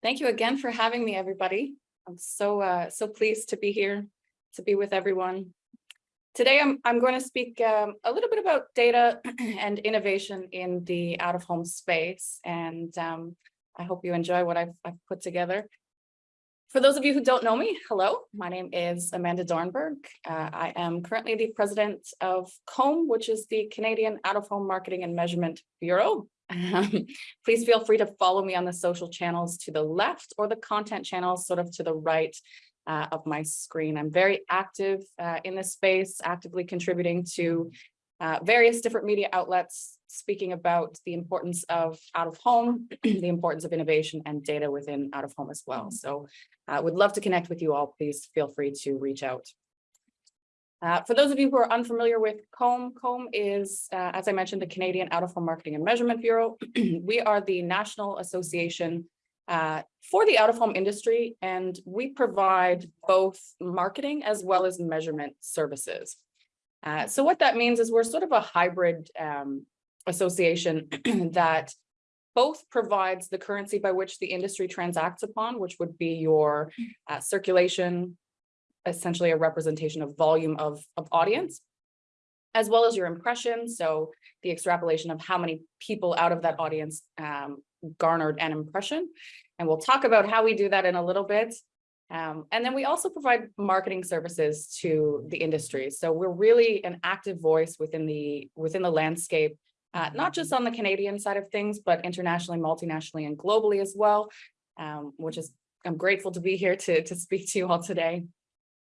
Thank you again for having me, everybody. I'm so, uh, so pleased to be here, to be with everyone. Today, I'm, I'm going to speak um, a little bit about data and innovation in the out-of-home space, and um, I hope you enjoy what I've, I've put together. For those of you who don't know me, hello, my name is Amanda Dorenberg. Uh, I am currently the president of COMB, which is the Canadian Out-of-Home Marketing and Measurement Bureau. Um, please feel free to follow me on the social channels to the left or the content channels sort of to the right uh, of my screen. I'm very active uh, in this space, actively contributing to uh, various different media outlets, speaking about the importance of out of home, the importance of innovation and data within out of home as well. So I would love to connect with you all. Please feel free to reach out. Uh, for those of you who are unfamiliar with COMB, COMB is, uh, as I mentioned, the Canadian Out-of-Home Marketing and Measurement Bureau. we are the national association uh, for the out-of-home industry, and we provide both marketing as well as measurement services. Uh, so what that means is we're sort of a hybrid um, association that both provides the currency by which the industry transacts upon, which would be your uh, circulation, essentially a representation of volume of, of audience, as well as your impression. So the extrapolation of how many people out of that audience um, garnered an impression. And we'll talk about how we do that in a little bit. Um, and then we also provide marketing services to the industry. So we're really an active voice within the within the landscape, uh, not just on the Canadian side of things, but internationally, multinationally, and globally as well, um, which is I'm grateful to be here to, to speak to you all today.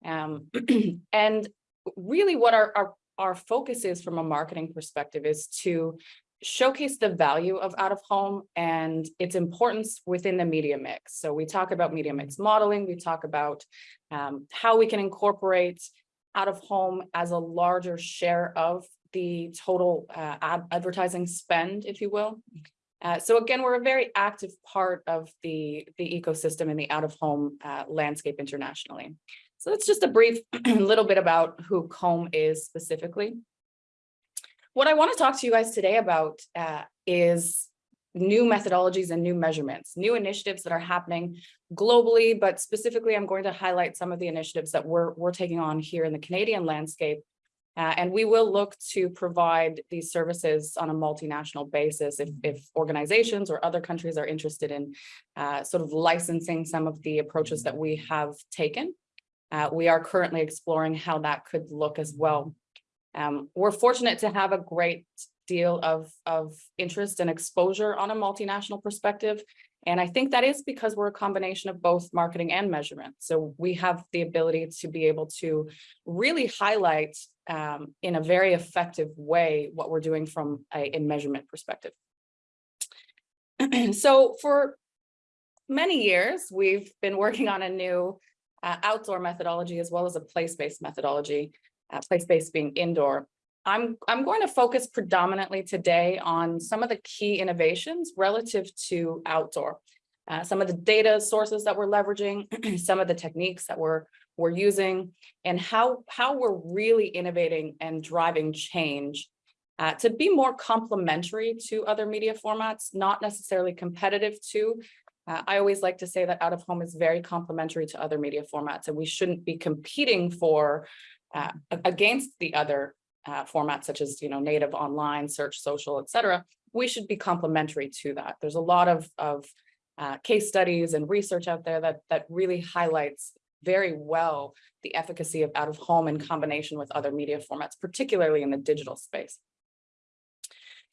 Um, and really what our, our, our focus is from a marketing perspective is to showcase the value of out of home and its importance within the media mix. So we talk about media mix modeling, we talk about um, how we can incorporate out of home as a larger share of the total uh, ad advertising spend, if you will. Uh, so again, we're a very active part of the, the ecosystem in the out of home uh, landscape internationally. So that's just a brief little bit about who COMB is specifically. What I want to talk to you guys today about uh, is new methodologies and new measurements, new initiatives that are happening globally, but specifically I'm going to highlight some of the initiatives that we're, we're taking on here in the Canadian landscape. Uh, and we will look to provide these services on a multinational basis if, if organizations or other countries are interested in uh, sort of licensing some of the approaches that we have taken. Uh, we are currently exploring how that could look as well. Um, we're fortunate to have a great deal of, of interest and exposure on a multinational perspective. And I think that is because we're a combination of both marketing and measurement. So we have the ability to be able to really highlight um, in a very effective way what we're doing from a, a measurement perspective. so for many years, we've been working on a new uh, outdoor methodology as well as a place-based methodology, uh, place-based being indoor. I'm, I'm going to focus predominantly today on some of the key innovations relative to outdoor. Uh, some of the data sources that we're leveraging, some of the techniques that we're, we're using, and how, how we're really innovating and driving change uh, to be more complementary to other media formats, not necessarily competitive to, uh, I always like to say that out of home is very complementary to other media formats and we shouldn't be competing for uh, against the other uh, formats such as you know native online search social etc we should be complementary to that. There's a lot of of uh, case studies and research out there that that really highlights very well the efficacy of out of home in combination with other media formats particularly in the digital space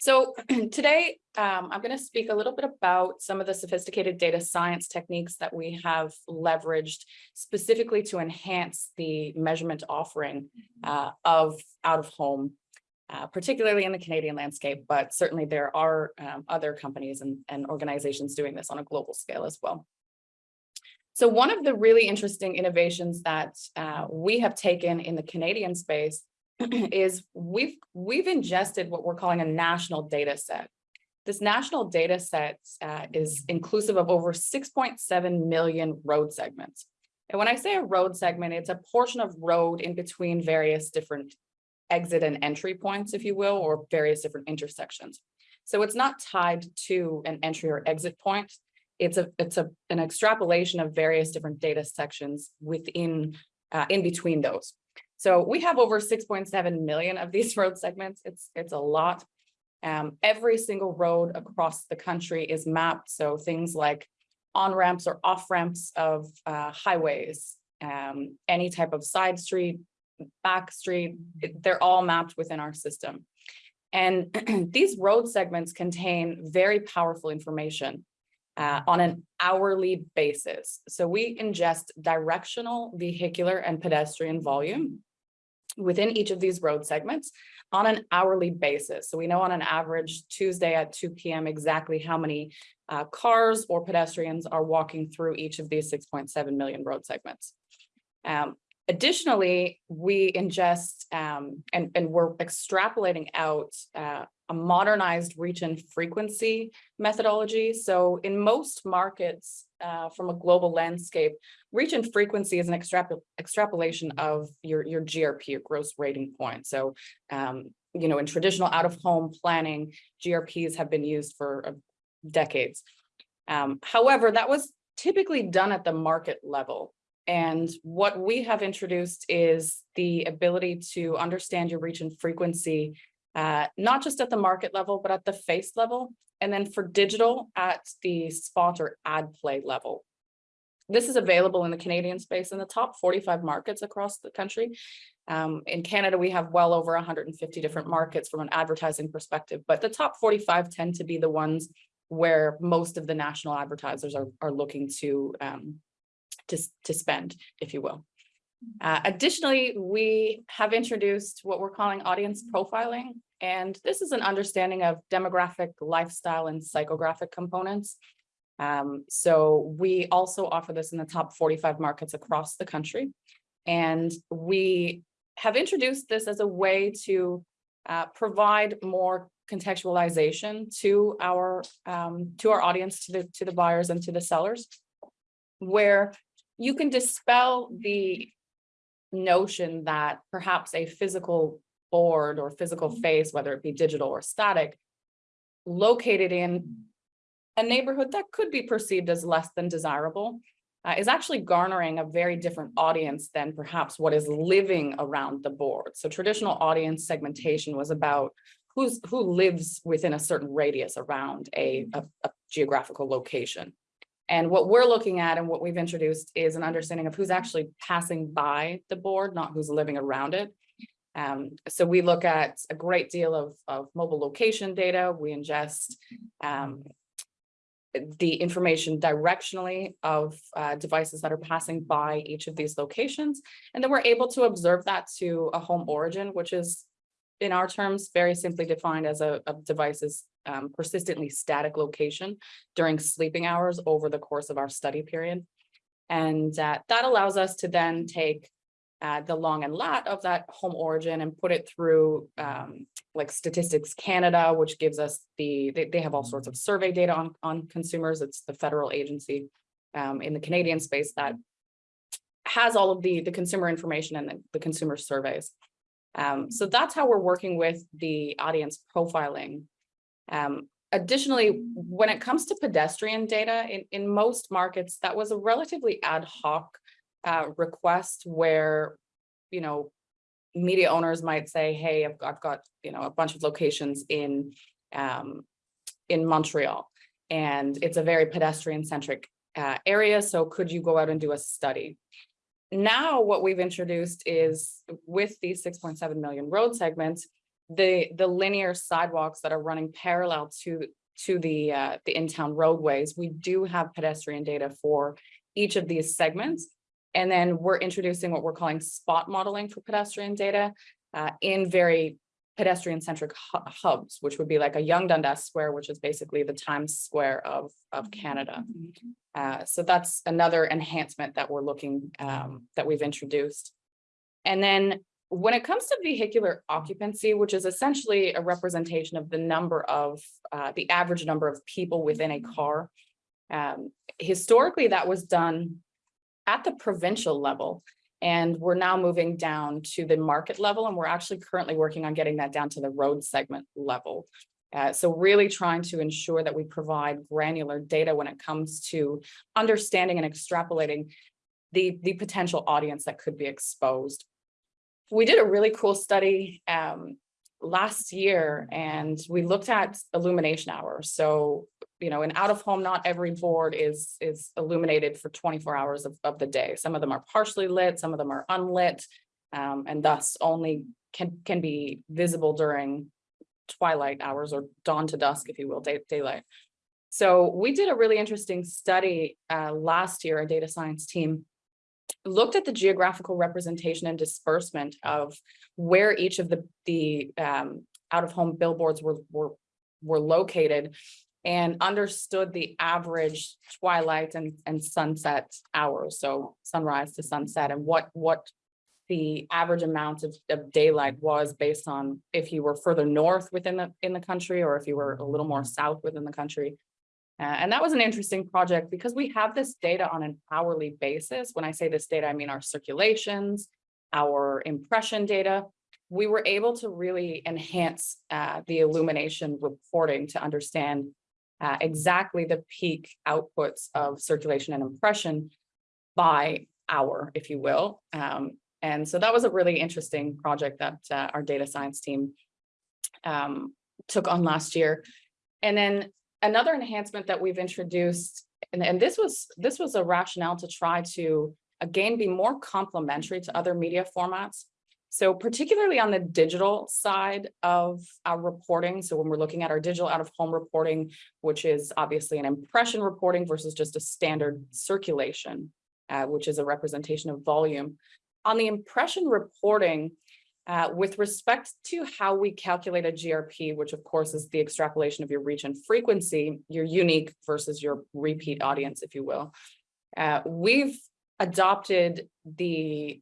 so today, um, I'm going to speak a little bit about some of the sophisticated data science techniques that we have leveraged specifically to enhance the measurement offering uh, of out of home, uh, particularly in the Canadian landscape, but certainly there are um, other companies and, and organizations doing this on a global scale as well. So one of the really interesting innovations that uh, we have taken in the Canadian space is we've we've ingested what we're calling a national data set. This national data set uh, is inclusive of over 6.7 million road segments. And when I say a road segment, it's a portion of road in between various different exit and entry points, if you will, or various different intersections. So it's not tied to an entry or exit point. It's a, it's a, an extrapolation of various different data sections within, uh, in between those. So we have over six point seven million of these road segments. It's, it's a lot. Um, every single road across the country is mapped, so things like on ramps or off ramps of uh, highways, um, any type of side street, back street, it- they're all mapped within our system. And these road segments contain very powerful information uh, on an hourly basis. So we ingest directional, vehicular and pedestrian volume within each of these road segments on an hourly basis. So we know on an average Tuesday at two PM exactly how many uh, cars or pedestrians are walking through each of these six point seven million road segments. Um, additionally, we ingest um, and, and we're extrapolating out uh, a modernized reach and frequency methodology. So in most markets uh, from a global landscape, reach and frequency is an extrapol extrapolation of your, your GRP, your gross rating point. So, um, you know, in traditional out-of-home planning, GRPs have been used for uh, decades. Um, however, that was typically done at the market level. And what we have introduced is the ability to understand your reach and frequency, uh, not just at the market level, but at the face level. And then for digital at the spot or ad play level. This is available in the Canadian space in the top 45 markets across the country. Um, in Canada, we have well over 150 different markets from an advertising perspective, but the top 45 tend to be the ones where most of the national advertisers are, are looking to, um, to, to spend, if you will. Uh, additionally, we have introduced what we're calling audience profiling, and this is an understanding of demographic, lifestyle, and psychographic components. Um, so we also offer this in the top 45 markets across the country. And we have introduced this as a way to uh, provide more contextualization to our um, to our audience, to the to the buyers and to the sellers, where you can dispel the notion that perhaps a physical board or physical face, whether it be digital or static, located in a neighborhood that could be perceived as less than desirable, uh, is actually garnering a very different audience than perhaps what is living around the board. So traditional audience segmentation was about who's who lives within a certain radius around a, a, a geographical location. And what we're looking at and what we've introduced is an understanding of who's actually passing by the board, not who's living around it. Um, so we look at a great deal of, of mobile location data. We ingest um, the information directionally of uh, devices that are passing by each of these locations. And then we're able to observe that to a home origin, which is in our terms, very simply defined as a, a device's um, persistently static location during sleeping hours over the course of our study period. And uh, that allows us to then take uh, the long and lat of that home origin and put it through um, like Statistics Canada, which gives us the, they, they have all sorts of survey data on, on consumers. It's the federal agency um, in the Canadian space that has all of the, the consumer information and the, the consumer surveys. Um, so that's how we're working with the audience profiling. Um, additionally, when it comes to pedestrian data, in, in most markets, that was a relatively ad hoc uh, request where, you know, media owners might say, hey, I've got, I've got, you know, a bunch of locations in, um, in Montreal, and it's a very pedestrian centric uh, area. So could you go out and do a study? now what we've introduced is with these 6.7 million road segments, the, the linear sidewalks that are running parallel to, to the, uh, the in-town roadways, we do have pedestrian data for each of these segments. And then we're introducing what we're calling spot modeling for pedestrian data uh, in very pedestrian centric hubs, which would be like a Yonge Dundas Square, which is basically the Times Square of, of Canada. Uh, so that's another enhancement that we're looking, um, that we've introduced. And then when it comes to vehicular occupancy, which is essentially a representation of the number of, uh, the average number of people within a car. Um, historically, that was done at the provincial level. And we're now moving down to the market level, and we're actually currently working on getting that down to the road segment level. Uh, so really trying to ensure that we provide granular data when it comes to understanding and extrapolating the, the potential audience that could be exposed. We did a really cool study um, last year and we looked at illumination hours. So, you know, in out of home, not every board is, is illuminated for 24 hours of, of the day. Some of them are partially lit, some of them are unlit, um, and thus only can, can be visible during twilight hours or dawn to dusk, if you will, day, daylight. So we did a really interesting study uh, last year, a data science team looked at the geographical representation and disbursement of where each of the, the um, out-of-home billboards were, were, were located and understood the average twilight and, and sunset hours, so sunrise to sunset, and what, what the average amount of, of daylight was based on if you were further north within the, in the country, or if you were a little more south within the country. Uh, and that was an interesting project because we have this data on an hourly basis. When I say this data, I mean our circulations, our impression data. We were able to really enhance uh, the illumination reporting to understand uh, exactly the peak outputs of circulation and impression by hour, if you will. Um, and so that was a really interesting project that uh, our data science team um, took on last year. And then another enhancement that we've introduced, and, and this was this was a rationale to try to again be more complementary to other media formats. So particularly on the digital side of our reporting, so when we're looking at our digital out of home reporting, which is obviously an impression reporting versus just a standard circulation, uh, which is a representation of volume. On the impression reporting, uh, with respect to how we calculate a GRP, which of course is the extrapolation of your reach and frequency, your unique versus your repeat audience, if you will, uh, we've adopted the,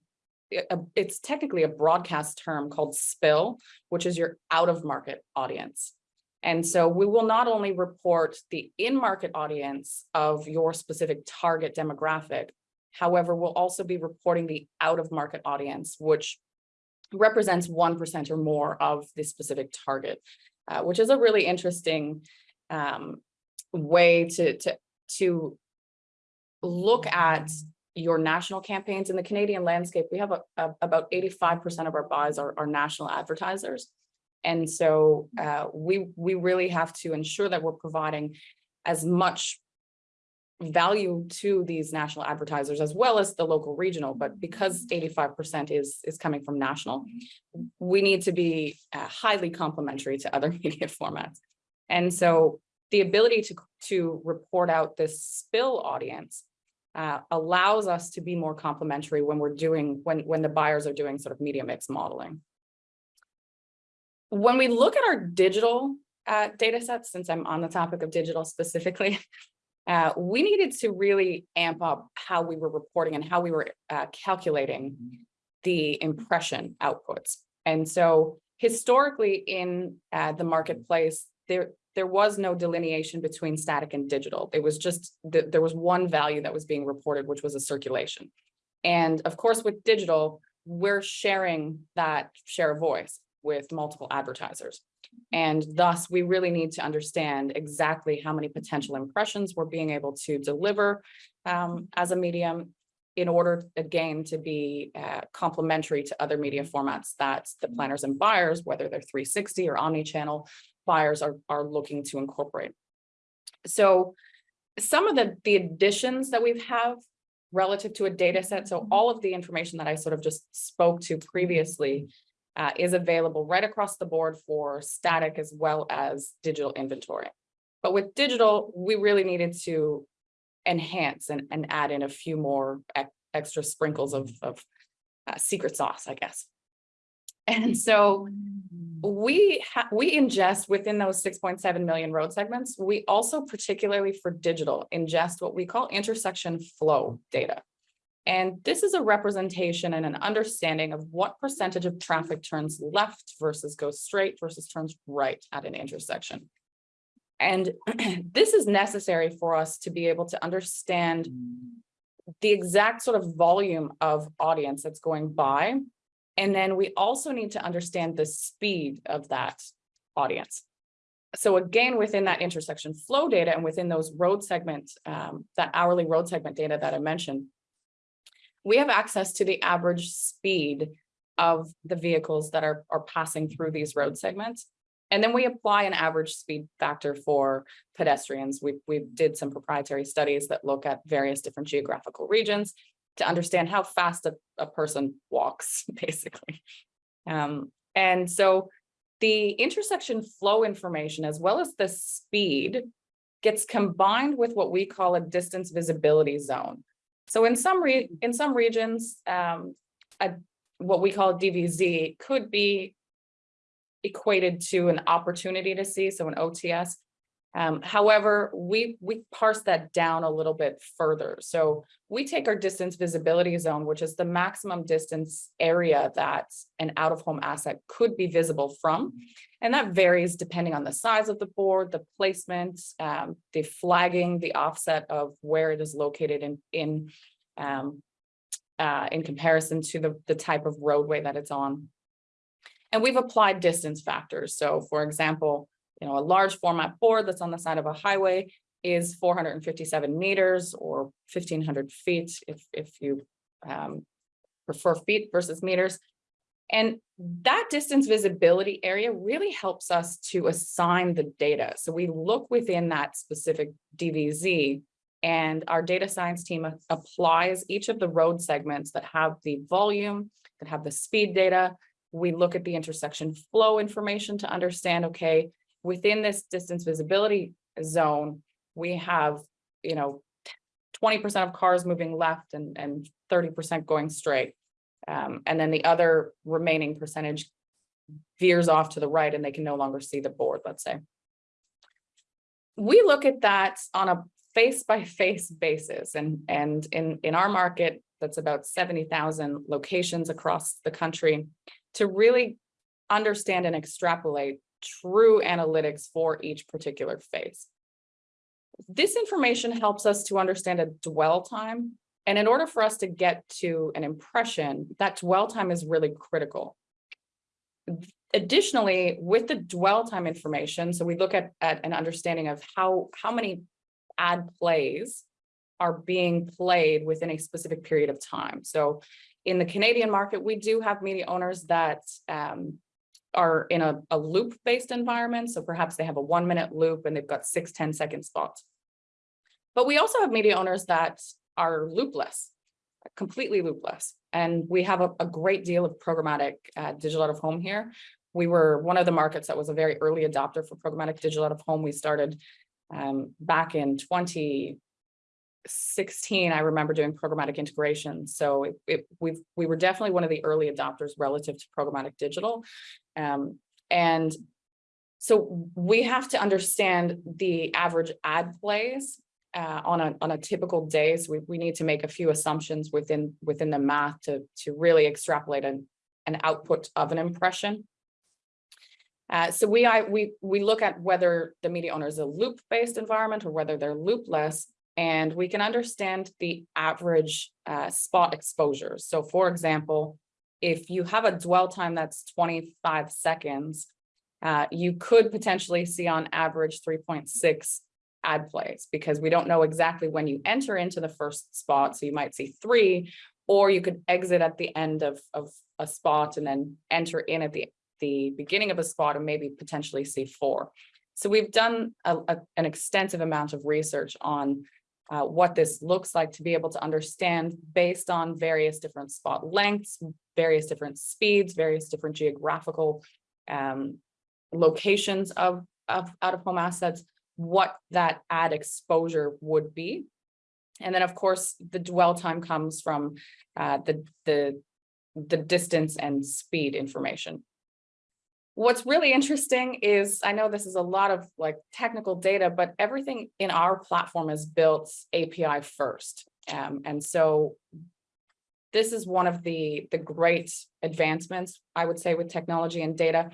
uh, it's technically a broadcast term called spill, which is your out of market audience. And so we will not only report the in-market audience of your specific target demographic, however, we'll also be reporting the out of market audience, which represents 1% or more of the specific target, uh, which is a really interesting um, way to, to, to look at your national campaigns in the Canadian landscape. We have a, a, about 85% of our buys are, are national advertisers. And so uh, we, we really have to ensure that we're providing as much value to these national advertisers as well as the local regional, but because 85% is, is coming from national, we need to be uh, highly complementary to other media formats. And so the ability to, to report out this spill audience uh, allows us to be more complementary when we're doing, when, when the buyers are doing sort of media mix modeling. When we look at our digital uh, data sets, since I'm on the topic of digital specifically, uh, we needed to really amp up how we were reporting and how we were uh, calculating the impression outputs. And so historically in uh, the marketplace, there, there was no delineation between static and digital. It was just, th there was one value that was being reported, which was a circulation. And of course, with digital, we're sharing that share of voice with multiple advertisers. And thus, we really need to understand exactly how many potential impressions we're being able to deliver um, as a medium in order, again, to be uh, complementary to other media formats that the planners and buyers, whether they're 360 or omni-channel buyers are, are looking to incorporate. So some of the, the additions that we have relative to a data set, so all of the information that I sort of just spoke to previously uh, is available right across the board for static as well as digital inventory. But with digital, we really needed to enhance and, and add in a few more extra sprinkles of, of uh, secret sauce, I guess. And so we we ingest within those 6.7 million road segments. We also particularly for digital ingest what we call intersection flow data. And this is a representation and an understanding of what percentage of traffic turns left versus goes straight versus turns right at an intersection. And this is necessary for us to be able to understand the exact sort of volume of audience that's going by. And then we also need to understand the speed of that audience. so again, within that intersection flow data and within those road segments, um, that hourly road segment data that I mentioned, we have access to the average speed of the vehicles that are, are passing through these road segments. And then we apply an average speed factor for pedestrians. We, we did some proprietary studies that look at various different geographical regions to understand how fast a, a person walks, basically. Um, and so the intersection flow information as well as the speed gets combined with what we call a distance visibility zone. So in some in some regions, um, a, what we call DVZ could be equated to an opportunity to see, so an OTS. Um, however, we, we parse that down a little bit further. So we take our distance visibility zone, which is the maximum distance area that an out of home asset could be visible from. And that varies depending on the size of the board, the placement, um, the flagging, the offset of where it is located in, in, um, uh, in comparison to the, the type of roadway that it's on. And we've applied distance factors. So for example, you know, a large format board that's on the side of a highway is 457 meters or 1500 feet if, if you um, prefer feet versus meters. And that distance visibility area really helps us to assign the data. So we look within that specific DVZ and our data science team applies each of the road segments that have the volume, that have the speed data. We look at the intersection flow information to understand, okay, within this distance visibility zone, we have, you know, 20% of cars moving left and, and 30% going straight. Um, and then the other remaining percentage veers off to the right and they can no longer see the board, let's say. We look at that on a face by face basis and, and in, in our market, that's about 70,000 locations across the country to really understand and extrapolate true analytics for each particular phase. This information helps us to understand a dwell time. And in order for us to get to an impression, that dwell time is really critical. Additionally, with the dwell time information, so we look at, at an understanding of how, how many ad plays are being played within a specific period of time. So in the Canadian market, we do have media owners that um, are in a, a loop based environment. So perhaps they have a one minute loop and they've got six 10 second spots. But we also have media owners that are loopless, completely loopless. And we have a, a great deal of programmatic uh, digital out of home here. We were one of the markets that was a very early adopter for programmatic digital out of home. We started um, back in 2016, I remember doing programmatic integration. So it, it, we we were definitely one of the early adopters relative to programmatic digital. Um, and so we have to understand the average ad plays uh, on a on a typical day. So we, we need to make a few assumptions within within the math to to really extrapolate an, an output of an impression. Uh, so we I, we we look at whether the media owner is a loop based environment or whether they're loopless and we can understand the average uh, spot exposure. So for example, if you have a dwell time that's 25 seconds, uh, you could potentially see on average 3.6 ad plays because we don't know exactly when you enter into the first spot. So you might see three, or you could exit at the end of, of a spot and then enter in at the, the beginning of a spot and maybe potentially see four. So we've done a, a, an extensive amount of research on uh, what this looks like to be able to understand based on various different spot lengths, various different speeds, various different geographical um, locations of, of out-of-home assets, what that ad exposure would be. And then, of course, the dwell time comes from uh, the, the, the distance and speed information. What's really interesting is, I know this is a lot of like technical data, but everything in our platform is built API first. Um, and so this is one of the, the great advancements, I would say, with technology and data.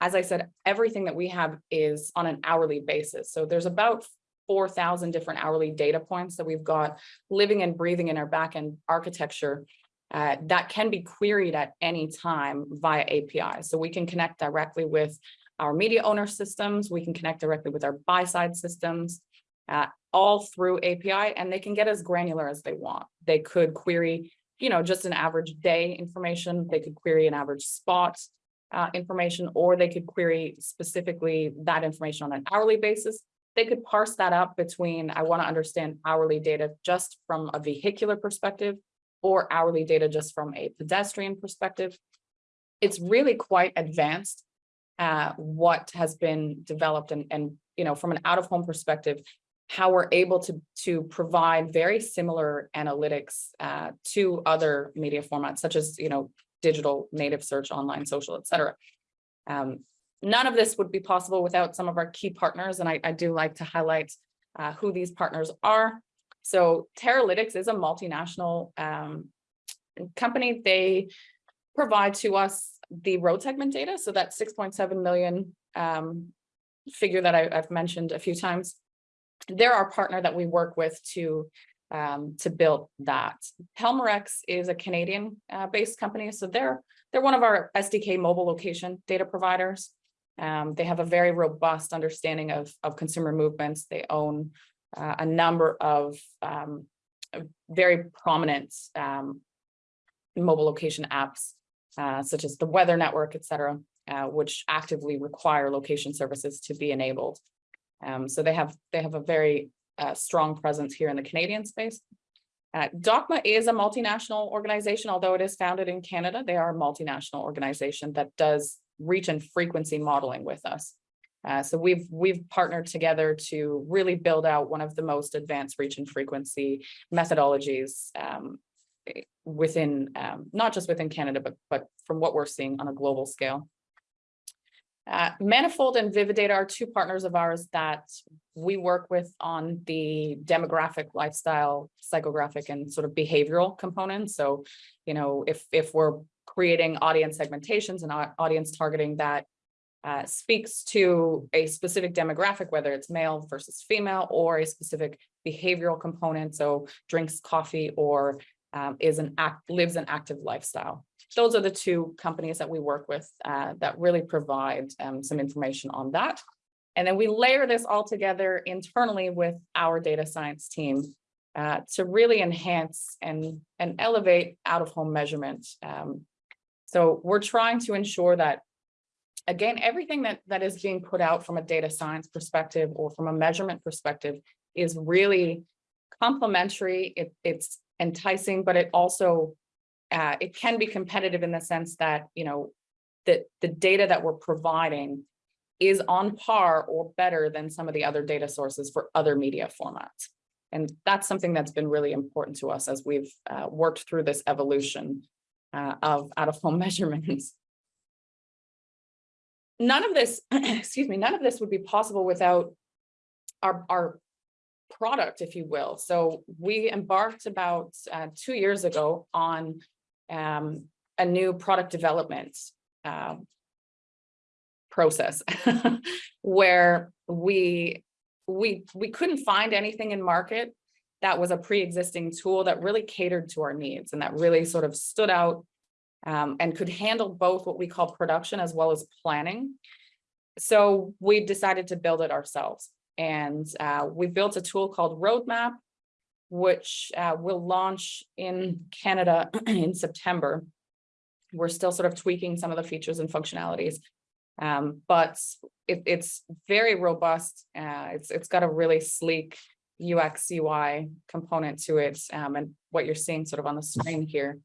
As I said, everything that we have is on an hourly basis. So there's about 4,000 different hourly data points that we've got living and breathing in our backend architecture uh, that can be queried at any time via API. So we can connect directly with our media owner systems. We can connect directly with our buy side systems. uh, all through API and they can get as granular as they want. They could query, you know, just an average day information. They could query an average spot uh, information, or they could query specifically that information on an hourly basis. They could parse that up between, I want to understand hourly data just from a vehicular perspective or hourly data just from a pedestrian perspective. It's really quite advanced uh, what has been developed and, and, you know, from an out of home perspective, how we're able to, to provide very similar analytics uh, to other media formats, such as, you know, digital native search, online social, et cetera. Um, none of this would be possible without some of our key partners, and I, I do like to highlight uh, who these partners are. So Teralytics is a multinational um, company. They provide to us the road segment data, so that 6.7 million um, figure that I, I've mentioned a few times. They're our partner that we work with to um, to build that. Pelmorex is a Canadian uh, based company, so they're they're one of our SDK mobile location data providers. Um, they have a very robust understanding of, of consumer movements. They own uh, a number of um, very prominent um, mobile location apps, uh, such as the weather network, et cetera, uh, which actively require location services to be enabled. Um, so they have they have a very uh, strong presence here in the Canadian space. Uh, DOCMA is a multinational organization, although it is founded in Canada. They are a multinational organization that does reach and frequency modeling with us. Uh, so we've we've partnered together to really build out one of the most advanced reach and frequency methodologies um, within um, not just within Canada, but but from what we're seeing on a global scale. Uh, Manifold and Vividata are two partners of ours that we work with on the demographic, lifestyle, psychographic, and sort of behavioral components. So, you know, if if we're creating audience segmentations and audience targeting that uh, speaks to a specific demographic, whether it's male versus female or a specific behavioral component, so drinks coffee or um, is an act lives an active lifestyle those are the two companies that we work with uh, that really provide um, some information on that. And then we layer this all together internally with our data science team uh, to really enhance and, and elevate out of home measurement. Um, so we're trying to ensure that, again, everything that, that is being put out from a data science perspective or from a measurement perspective is really complementary. It, it's enticing, but it also uh, it can be competitive in the sense that, you know, that the data that we're providing is on par or better than some of the other data sources for other media formats. And that's something that's been really important to us as we've uh, worked through this evolution uh, of out-of-home measurements. None of this, excuse me, none of this would be possible without our, our product, if you will. So we embarked about uh, two years ago on um, a new product development uh, process where we we we couldn't find anything in market that was a pre-existing tool that really catered to our needs and that really sort of stood out um, and could handle both what we call production as well as planning. So we decided to build it ourselves. And uh, we built a tool called Roadmap which uh, will launch in Canada in September. We're still sort of tweaking some of the features and functionalities, um, but it, it's very robust. Uh, it's it's got a really sleek UX UI component to it, um, and what you're seeing sort of on the screen here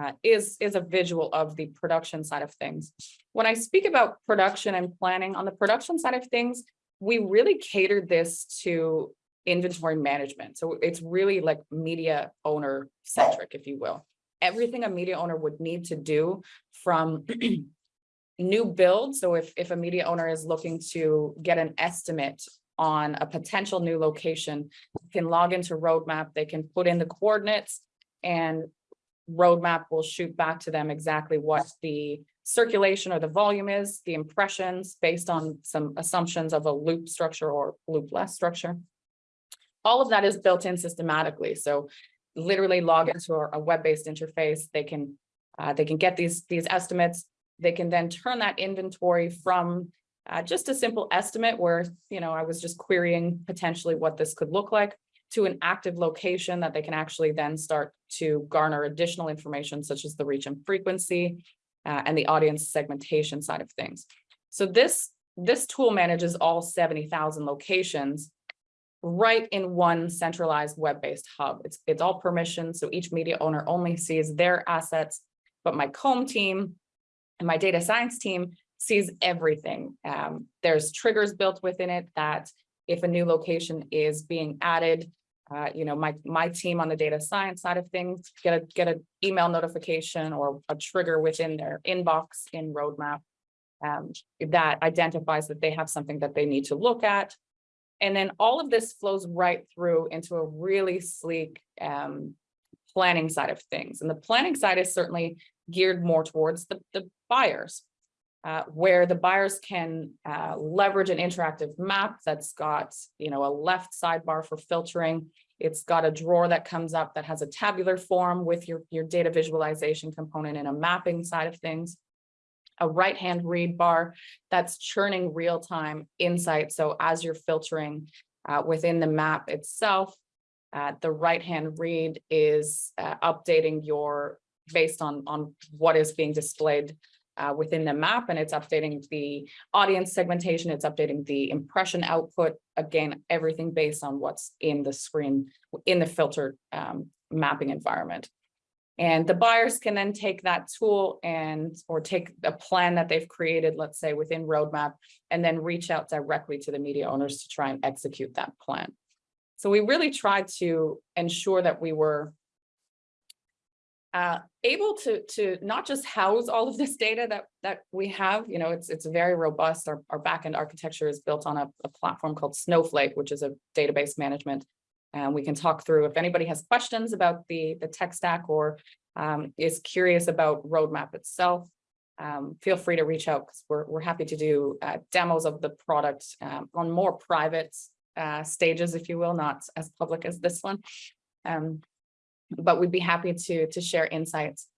uh, is is a visual of the production side of things. When I speak about production and planning on the production side of things, we really catered this to inventory management. So it's really like media owner centric, if you will. Everything a media owner would need to do from new build. So if, if a media owner is looking to get an estimate on a potential new location, can log into Roadmap, they can put in the coordinates and Roadmap will shoot back to them exactly what the circulation or the volume is, the impressions based on some assumptions of a loop structure or loop less structure all of that is built in systematically. So literally log into a web-based interface. They can uh, they can get these these estimates. They can then turn that inventory from uh, just a simple estimate where, you know, I was just querying potentially what this could look like to an active location that they can actually then start to garner additional information such as the reach and frequency uh, and the audience segmentation side of things. So this, this tool manages all seventy thousand locations right in one centralized web-based hub. It's, it's all permission, so each media owner only sees their assets, but my COMB team and my data science team sees everything. Um, there's triggers built within it that if a new location is being added, uh, you know, my, my team on the data science side of things, get a, get an email notification or a trigger within their inbox in roadmap um, that identifies that they have something that they need to look at. And then all of this flows right through into a really sleek um, planning side of things. And the planning side is certainly geared more towards the, the buyers. Uh, where the buyers can uh, leverage an interactive map that's got, you know, a left sidebar for filtering. It's got a drawer that comes up that has a tabular form with your, your data visualization component and a mapping side of things. A right-hand read bar that's churning real-time insight. So as you're filtering uh, within the map itself, uh, the right-hand read is uh, updating your based on, on what is being displayed uh, within the map and it's updating the audience segmentation, it's updating the impression output. Again, everything based on what's in the screen, in the filtered um, mapping environment. And the buyers can then take that tool and, or take a plan that they've created, let's say within roadmap, and then reach out directly to the media owners to try and execute that plan. So we really tried to ensure that we were uh, able to to not just house all of this data that that we have, you know, it's it's very robust. Our, our backend architecture is built on a, a platform called Snowflake, which is a database management. And we can talk through if anybody has questions about the the tech stack or um, is curious about roadmap itself. Um, feel free to reach out because we're, we're happy to do uh, demos of the product um, on more private uh, stages, if you will, not as public as this one. Um, but we'd be happy to, to share insights.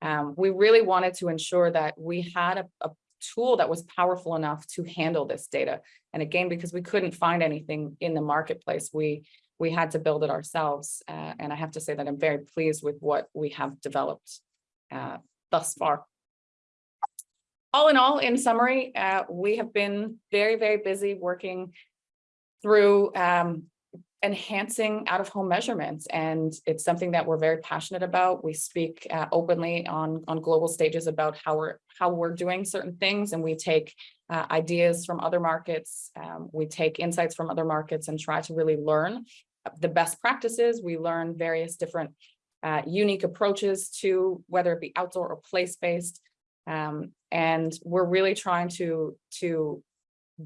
Um, we really wanted to ensure that we had a, a tool that was powerful enough to handle this data. And again, because we couldn't find anything in the marketplace, we we had to build it ourselves. Uh, and I have to say that I'm very pleased with what we have developed uh, thus far. All in all, in summary, uh, we have been very, very busy working through um, enhancing out of home measurements. And it's something that we're very passionate about. We speak uh, openly on, on global stages about how we're, how we're doing certain things and we take uh, ideas from other markets. Um, we take insights from other markets and try to really learn the best practices. We learn various different uh, unique approaches to whether it be outdoor or place-based. Um, and we're really trying to, to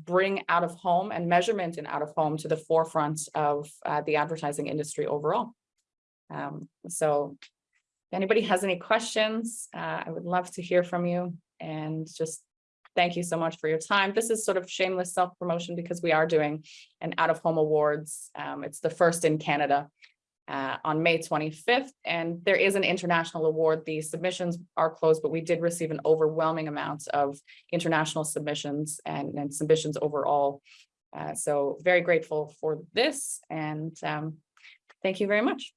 bring out of home and measurement in out of home to the forefront of uh, the advertising industry overall. Um, so if anybody has any questions, uh, I would love to hear from you and just thank you so much for your time. This is sort of shameless self-promotion because we are doing an out of home awards. Um, it's the first in Canada uh, on May 25th, and there is an international award. The submissions are closed, but we did receive an overwhelming amount of international submissions and, and submissions overall. Uh, so very grateful for this, and um, thank you very much.